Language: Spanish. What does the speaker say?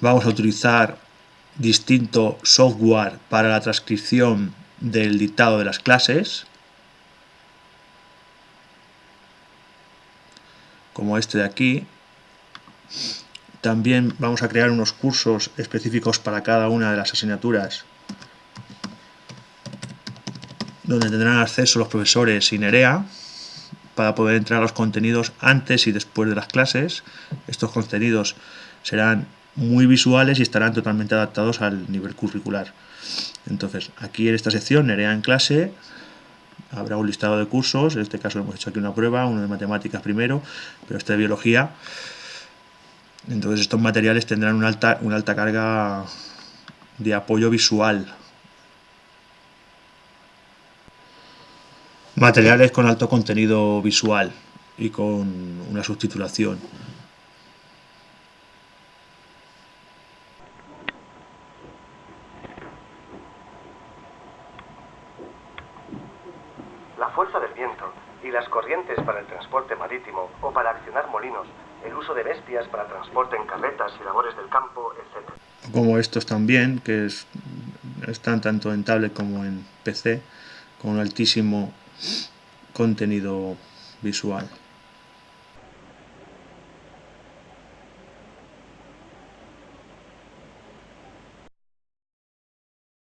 vamos a utilizar distinto software para la transcripción del dictado de las clases, como este de aquí. También vamos a crear unos cursos específicos para cada una de las asignaturas donde tendrán acceso los profesores sin EREA para poder entrar a los contenidos antes y después de las clases. Estos contenidos serán muy visuales y estarán totalmente adaptados al nivel curricular. Entonces, aquí en esta sección, Nerea en clase, habrá un listado de cursos, en este caso hemos hecho aquí una prueba, uno de matemáticas primero, pero este de biología. Entonces estos materiales tendrán una alta, una alta carga de apoyo visual. Materiales con alto contenido visual y con una subtitulación. La fuerza del viento y las corrientes para el transporte marítimo o para accionar molinos, el uso de bestias para transporte en carretas y labores del campo, etc. Como estos también, que es, están tanto en tablet como en PC, con altísimo contenido visual.